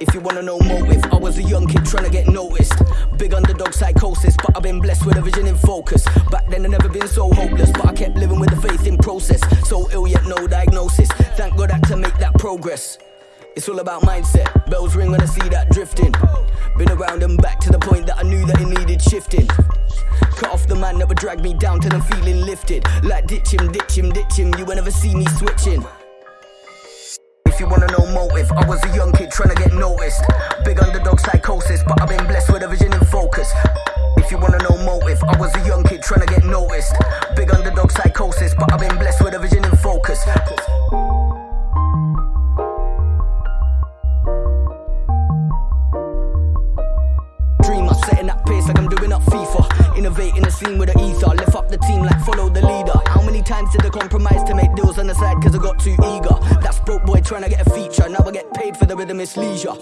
If you wanna know motive, I was a young kid trying to get noticed. Big underdog psychosis, but I've been blessed with a vision in focus. Back then I never been so hopeless, but I kept living with the faith in process. So ill yet no diagnosis. Thank God I had to make that progress. It's all about mindset. Bells ring when I see that drifting. Been around and back to the point that I knew that it needed shifting. Cut off the man that would drag me down till I'm feeling lifted. Like ditch him, ditch him, ditch him. You will never see me switching. If you wanna know I was a young kid trying to get noticed. Big underdog psychosis, but I've been blessed with a vision in focus. If you wanna know motive, I was a young kid trying to get noticed. Big underdog psychosis, but I've been blessed with a vision in focus. Dreamer, setting that pace like I'm doing up FIFA. Innovating the scene with the ether. Lift up the team like follow the leader. How many times did I compromise to make deals on the side cause I got too eager? That's broke boy trying to get a feature. Now I get paid for the rhythm, it's leisure.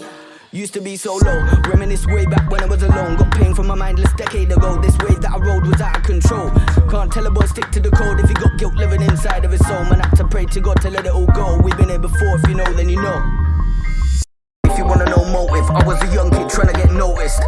Used to be so low, reminisce way back when I was alone. Got pain from my mindless decade ago. This wave that I rode was out of control. Can't tell a boy stick to the code if he got guilt living inside of his soul. Man, I had to pray to God to let it all go. We've been here before, if you know, then you know. If you wanna know motive, I was a young kid trying to get noticed.